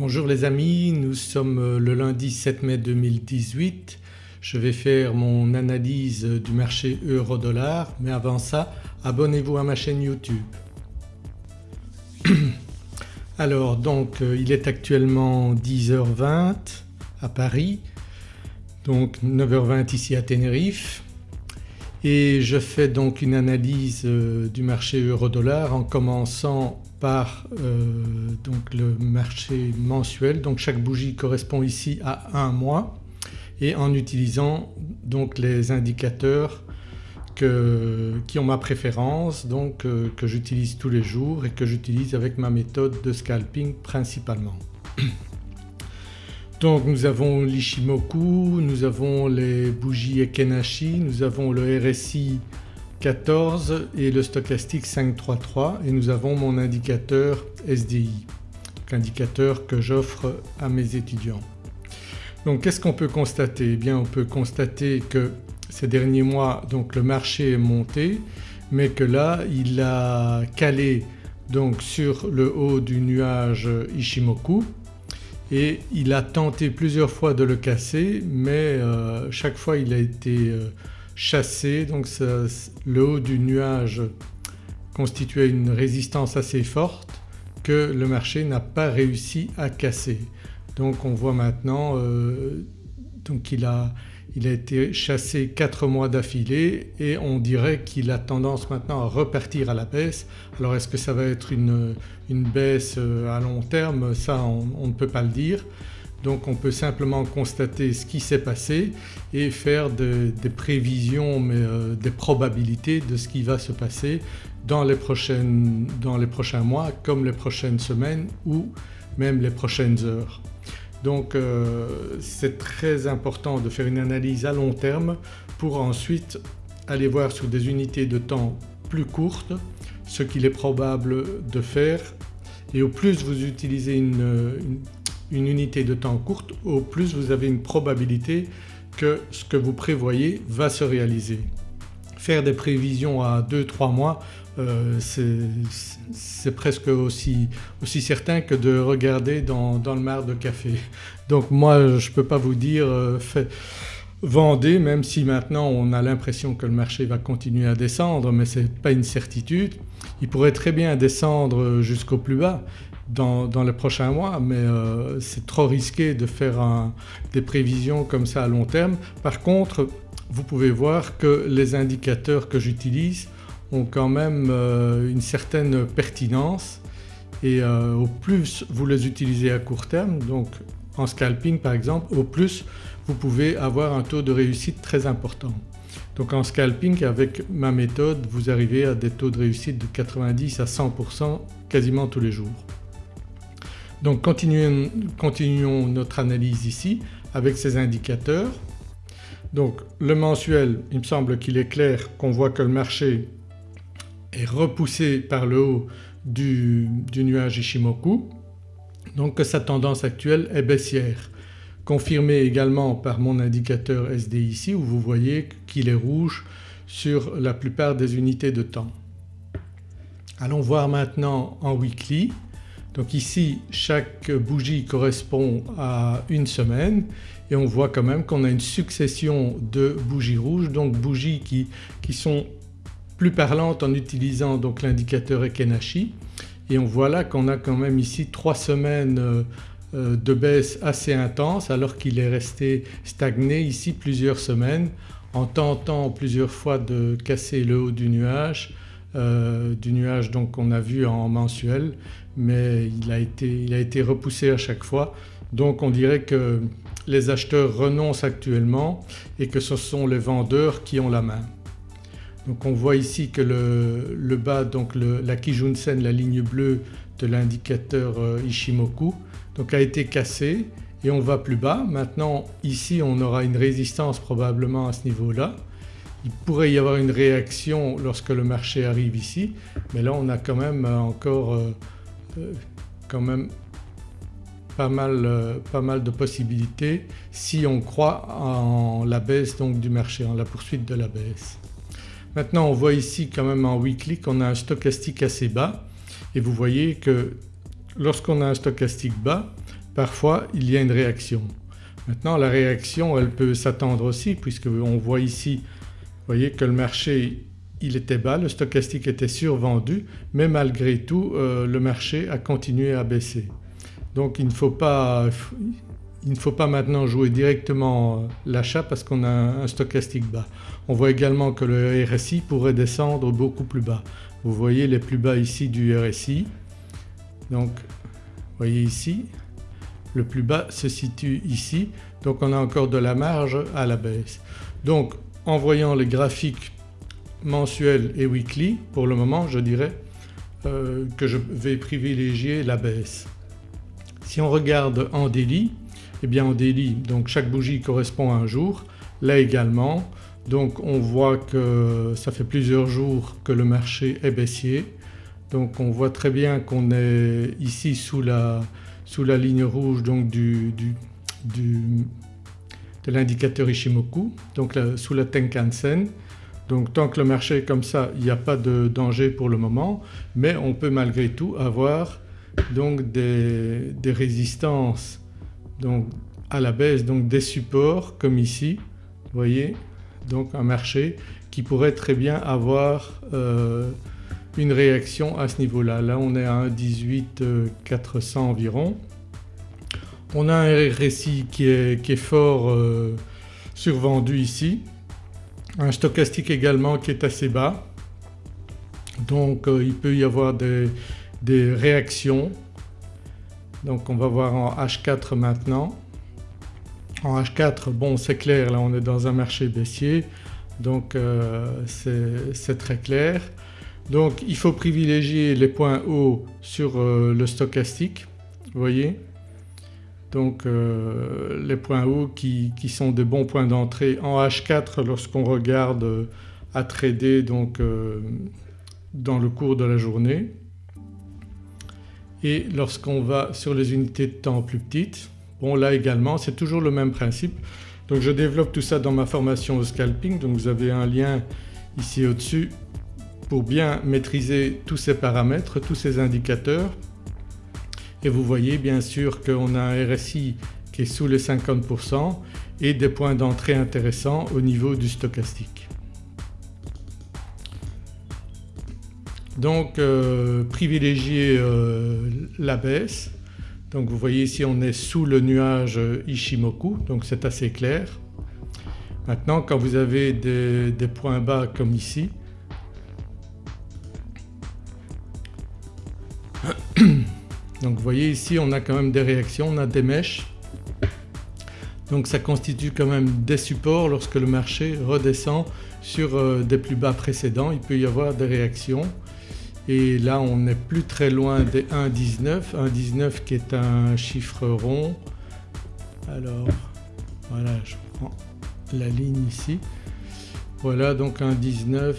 Bonjour les amis, nous sommes le lundi 7 mai 2018. Je vais faire mon analyse du marché euro-dollar mais avant ça abonnez-vous à ma chaîne YouTube. Alors donc euh, il est actuellement 10h20 à Paris donc 9h20 ici à Tenerife et je fais donc une analyse euh, du marché euro-dollar en commençant par euh, donc le marché mensuel donc chaque bougie correspond ici à un mois et en utilisant donc les indicateurs qui ont ma préférence donc euh, que j'utilise tous les jours et que j'utilise avec ma méthode de scalping principalement. Donc nous avons l'Ishimoku, nous avons les bougies Ekenashi, nous avons le RSI 14 et le stochastique 533 et nous avons mon indicateur SDI, indicateur que j'offre à mes étudiants. Donc qu'est-ce qu'on peut constater? Eh bien on peut constater que ces derniers mois donc le marché est monté mais que là il a calé donc sur le haut du nuage Ishimoku et il a tenté plusieurs fois de le casser mais euh, chaque fois il a été euh, chassé donc le haut du nuage constituait une résistance assez forte que le marché n'a pas réussi à casser. Donc on voit maintenant euh, donc a été chassé 4 mois d'affilée et on dirait qu'il a tendance maintenant à repartir à la baisse. Alors est-ce que ça va être une, baisse euh, à long terme? Ça on, ne peut pas le dire. Donc on peut simplement constater ce qui s'est passé et faire des prévisions mais euh, des probabilités de ce qui va se passer dans les, prochains mois comme les prochaines semaines ou même les prochaines heures. Donc euh, c'est très important de faire une analyse à long terme pour ensuite aller voir sur des unités de temps plus courtes ce qu'il est probable de faire et au plus vous utilisez une, unité de temps courte au plus vous avez une probabilité que ce que vous prévoyez va se réaliser. Faire des prévisions à 2-3 mois euh, c'est presque aussi, aussi, certain que de regarder dans, le mar de café. Donc moi je ne peux pas vous dire euh, vendez même si maintenant on a l'impression que le marché va continuer à descendre mais ce n'est pas une certitude. Il pourrait très bien descendre jusqu'au plus bas dans, les prochains mois mais euh, c'est trop risqué de faire des prévisions comme ça à long terme. Par contre vous pouvez voir que les indicateurs que j'utilise ont quand même euh, une certaine pertinence et euh, au plus vous les utilisez à court terme donc en scalping par exemple au plus vous pouvez avoir un taux de réussite très important. Donc en scalping avec ma méthode vous arrivez à des taux de réussite de 90 à 100% quasiment tous les jours. Donc continuons, notre analyse ici avec ces indicateurs. Donc le mensuel il me semble qu'il est clair qu'on voit que le marché est repoussé par le haut du, nuage Ishimoku donc que sa tendance actuelle est baissière confirmée également par mon indicateur SD ici où vous voyez qu'il est rouge sur la plupart des unités de temps. Allons voir maintenant en weekly. Donc ici chaque bougie correspond à une semaine et on voit quand même qu'on a une succession de bougies rouges donc bougies qui, qui sont plus parlante en utilisant donc l'indicateur Ekenashi. Et on voit là qu'on a quand même ici trois semaines euh, euh, de baisse assez intense alors qu'il est resté stagné ici plusieurs semaines en tentant plusieurs fois de casser le haut du nuage, euh, du nuage donc qu'on a vu en mensuel mais il a, été, il a été repoussé à chaque fois donc on dirait que les acheteurs renoncent actuellement et que ce sont les vendeurs qui ont la main. Donc on voit ici que le, bas donc la Kijunsen, la ligne bleue de l'indicateur euh, Ishimoku donc a été cassé et on va plus bas. Maintenant ici on aura une résistance probablement à ce niveau-là. Il pourrait y avoir une réaction lorsque le marché arrive ici mais là on a quand même encore euh, euh, quand même pas mal, pas mal, de possibilités si on croit en la baisse donc du marché, en la poursuite de la baisse. Maintenant on voit ici quand même en weekly qu'on a un stochastique assez bas et vous voyez que lorsqu'on a un stochastique bas parfois il y a une réaction. Maintenant la réaction elle peut s'attendre aussi puisque on voit ici vous voyez que le marché il était bas, le stochastique était survendu mais malgré tout euh, le marché a continué à baisser. Donc il ne faut pas, il ne faut pas maintenant jouer directement euh, l'achat parce qu'on a un stochastique bas. On voit également que le RSI pourrait descendre beaucoup plus bas. Vous voyez les plus bas ici du RSI. Donc voyez ici le plus bas se situe ici donc on a encore de la marge à la baisse. Donc en voyant les graphiques mensuels et weekly pour le moment je dirais euh, que je vais privilégier la baisse. Si on regarde en daily eh bien en daily donc chaque bougie correspond à un jour, là également donc on voit que ça fait plusieurs jours que le marché est baissier donc on voit très bien qu'on est ici sous la, sous la ligne rouge donc du, du, de l'indicateur Ishimoku donc sous la Tenkan-sen. Donc tant que le marché est comme ça il n'y a pas de danger pour le moment mais on peut malgré tout avoir donc des, résistances donc à la baisse donc des supports comme ici vous voyez donc un marché qui pourrait très bien avoir euh, une réaction à ce niveau-là. Là on est à 1,18 400 environ. On a un RSI qui est, qui est fort euh, survendu ici, un stochastique également qui est assez bas donc euh, il peut y avoir des, réactions. Donc on va voir en H4 maintenant. En H4 bon c'est clair là on est dans un marché baissier donc euh, c'est très clair. Donc il faut privilégier les points hauts sur euh, le stochastique vous voyez donc euh, les points hauts qui, sont des bons points d'entrée en H4 lorsqu'on regarde à trader donc dans le cours de la journée. Et lorsqu'on va sur les unités de temps plus petites Bon là également c'est toujours le même principe. Donc je développe tout ça dans ma formation au scalping. Donc vous avez un lien ici au-dessus pour bien maîtriser tous ces paramètres, tous ces indicateurs et vous voyez bien sûr qu'on a un RSI qui est sous les 50% et des points d'entrée intéressants au niveau du stochastique. Donc euh, privilégier euh, la baisse donc vous voyez ici on est sous le nuage Ishimoku donc c'est assez clair. Maintenant quand vous avez des, points bas comme ici donc vous voyez ici on a quand même des réactions, on a des mèches donc ça constitue quand même des supports lorsque le marché redescend sur euh, des plus bas précédents il peut y avoir des réactions et là on n'est plus très loin des 1,19, 1,19 qui est un chiffre rond. Alors voilà je prends la ligne ici. Voilà donc 1,19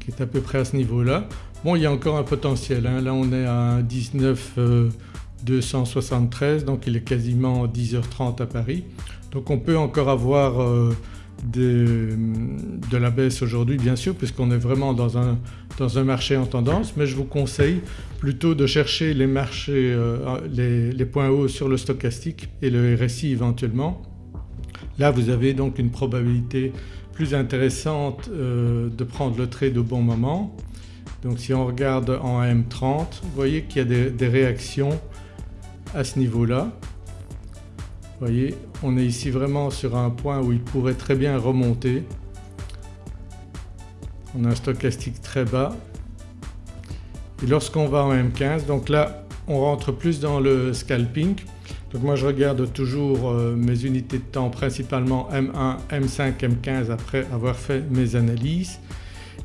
qui est à peu près à ce niveau-là. Bon il y a encore un potentiel, hein. là on est à 1,19 273 donc il est quasiment 10h30 à Paris. Donc on peut encore avoir euh, de, la baisse aujourd'hui bien sûr puisqu'on est vraiment dans un, dans un marché en tendance mais je vous conseille plutôt de chercher les marchés, euh, les, points hauts sur le stochastique et le RSI éventuellement. Là vous avez donc une probabilité plus intéressante euh, de prendre le trade au bon moment. Donc si on regarde en M30 vous voyez qu'il y a des, réactions à ce niveau-là vous voyez on est ici vraiment sur un point où il pourrait très bien remonter. On a un stochastique très bas et lorsqu'on va en M15 donc là on rentre plus dans le scalping. Donc moi je regarde toujours euh, mes unités de temps principalement M1, M5, M15 après avoir fait mes analyses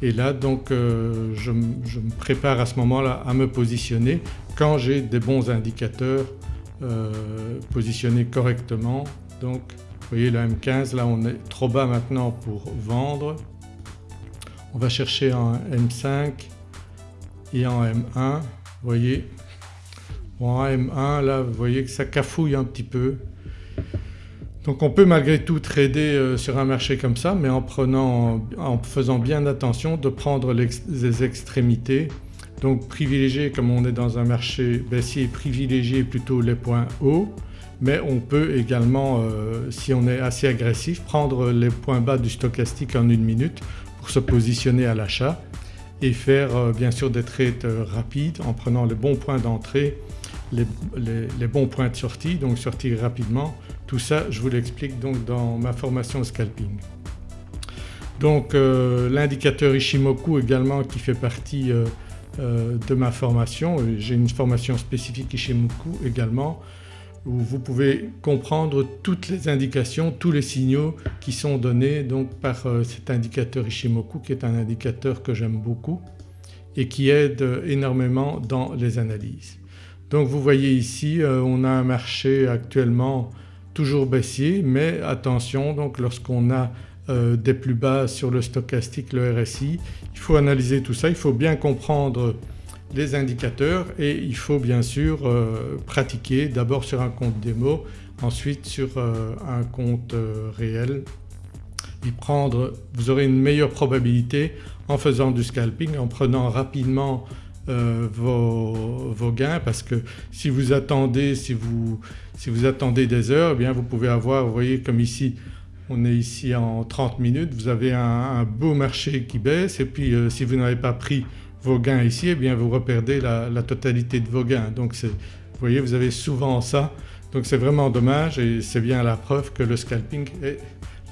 et là donc euh, je, me prépare à ce moment-là à me positionner quand j'ai des bons indicateurs euh, positionnés correctement. Donc vous voyez le M15 là on est trop bas maintenant pour vendre. On va chercher en M5 et en M1 vous voyez. en M1 là vous voyez que ça cafouille un petit peu. Donc on peut malgré tout trader euh, sur un marché comme ça mais en, prenant, en faisant bien attention de prendre les extrémités Donc privilégier comme on est dans un marché baissier, privilégier plutôt les points hauts mais on peut également euh, si on est assez agressif prendre les points bas du stochastique en une minute pour se positionner à l'achat et faire euh, bien sûr des trades rapides en prenant les bons points d'entrée, les, bons points de sortie donc sortir rapidement. Tout ça je vous l'explique donc dans ma formation scalping. Donc l'indicateur Ishimoku également qui fait partie de ma formation, j'ai une formation spécifique Ishimoku également où vous pouvez comprendre toutes les indications, tous les signaux qui sont donnés par euh, cet indicateur Ishimoku qui est un indicateur que j'aime beaucoup et qui aide énormément dans les analyses. Donc vous voyez ici euh, on a un marché actuellement toujours baissier mais attention donc lorsqu'on a euh, des plus bas sur le stochastique, le RSI, il faut analyser tout ça, il faut bien comprendre les indicateurs et il faut bien sûr euh, pratiquer d'abord sur un compte démo, ensuite sur euh, un compte réel. Et prendre, vous aurez une meilleure probabilité en faisant du scalping, en prenant rapidement vos, gains parce que si vous attendez, si vous, si vous attendez des heures eh bien vous pouvez avoir, vous voyez comme ici on est ici en 30 minutes, vous avez un, beau marché qui baisse et puis si vous n'avez pas pris vos gains ici eh bien vous reperdez la, totalité de vos gains. Donc vous voyez vous avez souvent ça donc c'est vraiment dommage et c'est bien la preuve que le scalping est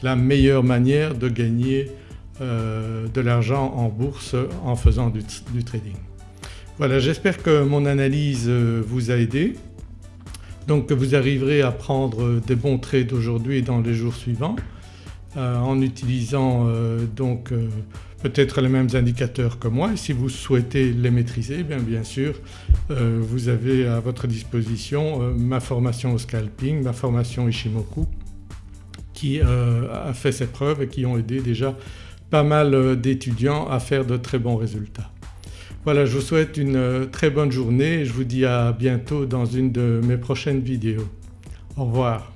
la meilleure manière de gagner euh, de l'argent en bourse en faisant du, trading. Voilà j'espère que mon analyse euh, vous a aidé donc que vous arriverez à prendre des bons trades aujourd'hui et dans les jours suivants euh, en utilisant donc peut-être les mêmes indicateurs que moi et si vous souhaitez les maîtriser eh bien, bien sûr euh, vous avez à votre disposition euh, ma formation au scalping, ma formation Ishimoku qui euh, a fait ses preuves et qui ont aidé déjà pas mal d'étudiants à faire de très bons résultats. Voilà je vous souhaite une très bonne journée et je vous dis à bientôt dans une de mes prochaines vidéos. Au revoir.